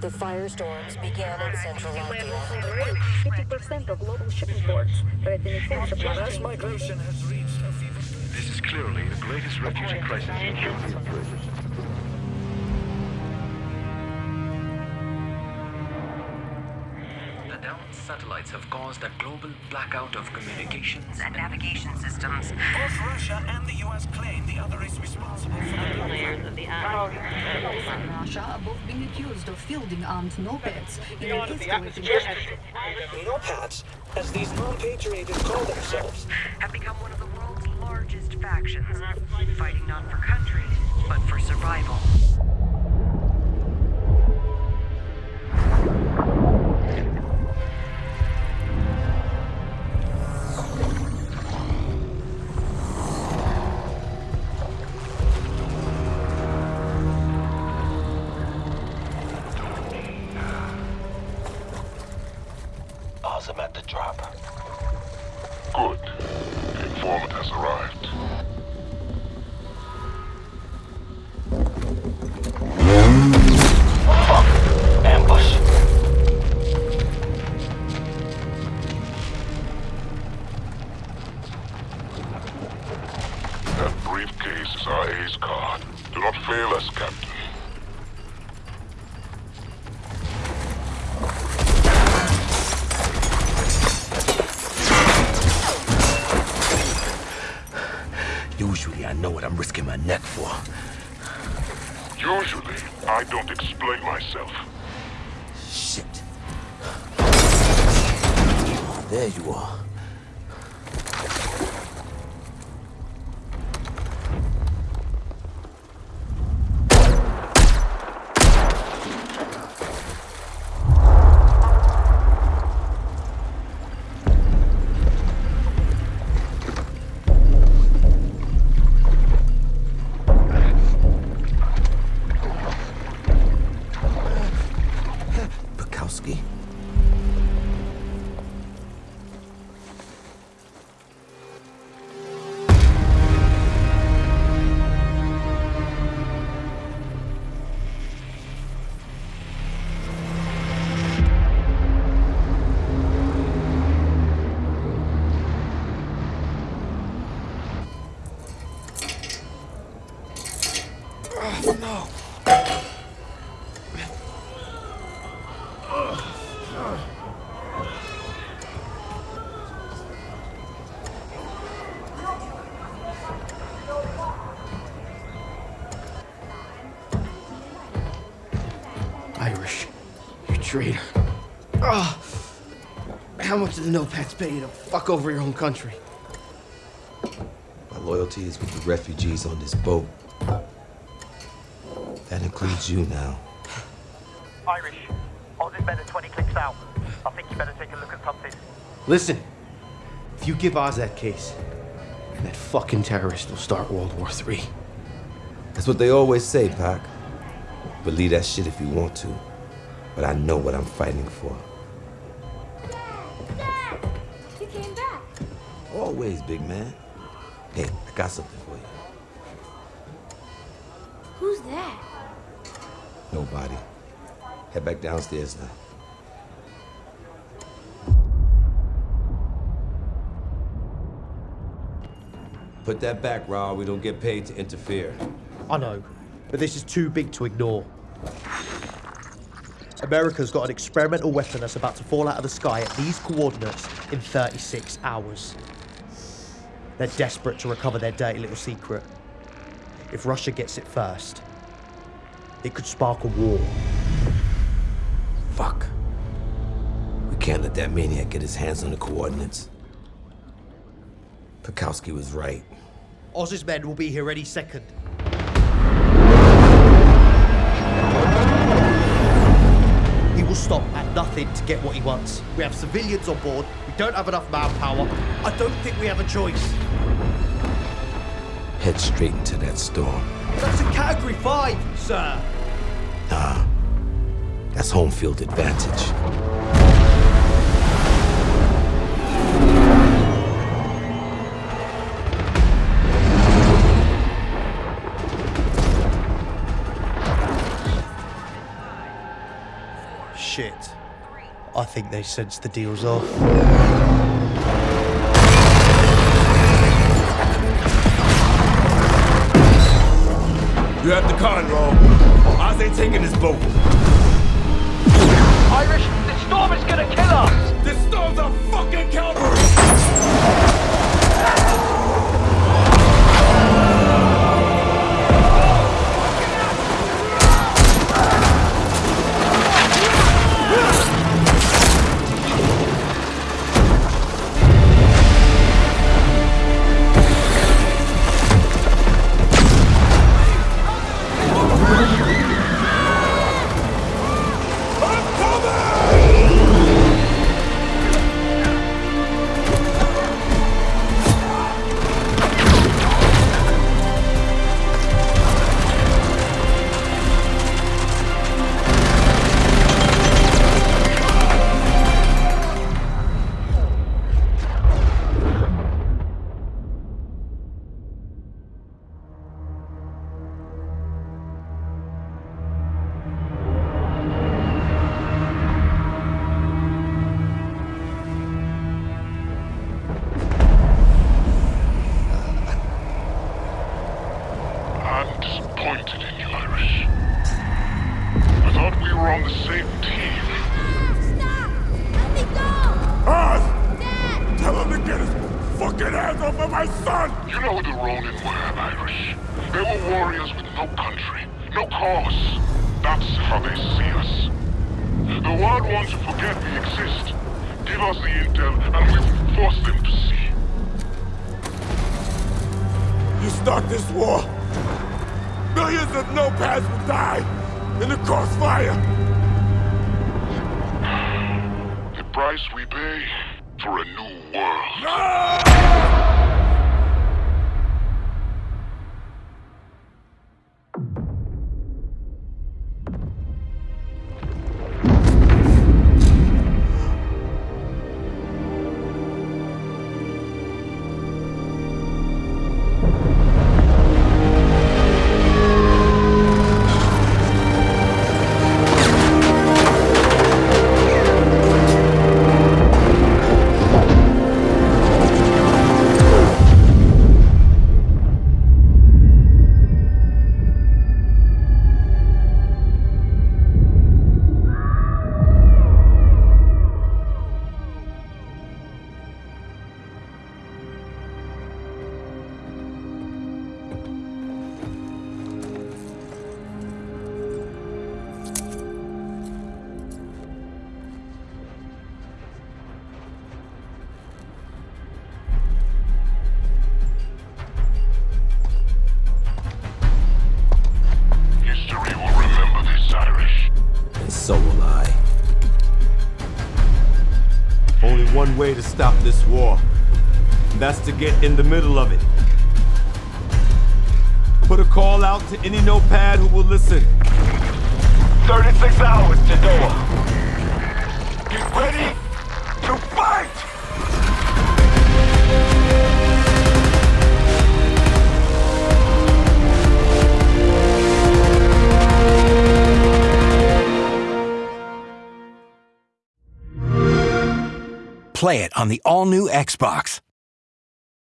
The firestorms began in central Latvia. 50% of global shipping ports threatening food supply. Mass migration has reached a fever. This is clearly the greatest refugee crisis in human history. Satellites have caused a global blackout of communications and navigation systems. Both Russia and the US claim the other is responsible for the Layers of the oh. Russia are both being accused of fielding armed no-pats in an escalating No-Pats, as these non-patriated call themselves. have become one of the world's largest factions, fighting not for country, but for survival. At the drop. Good. The informant has arrived. I'm risking my neck for. Usually, I don't explain myself. Shit. There you are. Irish. You traitor. Ah! How much do the no-pats pay you to fuck over your own country? My loyalty is with the refugees on this boat. That includes you now. Irish, Oz is better 20 clicks out. I think you better take a look at something. Listen, if you give Oz that case, that fucking terrorist will start World War III. That's what they always say, Pac. Believe that shit if you want to. But I know what I'm fighting for. You came back. Always, big man. Hey, I got something for you. Who's that? Nobody. Head back downstairs now. Put that back, Raw. We don't get paid to interfere. I know, but this is too big to ignore. America's got an experimental weapon that's about to fall out of the sky at these coordinates in 36 hours. They're desperate to recover their dirty little secret. If Russia gets it first, it could spark a war. Fuck. We can't let that maniac get his hands on the coordinates. Pekowski was right. Oz's men will be here any second. He will stop at nothing to get what he wants. We have civilians on board. We don't have enough manpower. I don't think we have a choice. Head straight into that storm. That's a category five, sir. Nah. That's home field advantage. Shit. I think they sense the deal's off. You have the control. I say taking this boat. Irish, the storm is gonna kill us! This storm's a fucking cavalry! Hands off of my son! You know who the Ronin were, Irish. They were warriors with no country, no cause. That's how they see us. The world wants to forget we exist. Give us the intel, and we will force them to see. You start this war, millions of no-pats will die in the crossfire! The price we pay for a new world. History one way to stop this war. That's to get in the middle of it. Put a call out to any no-pat who will listen. 36 hours to. Get ready Play it on the all new Xbox.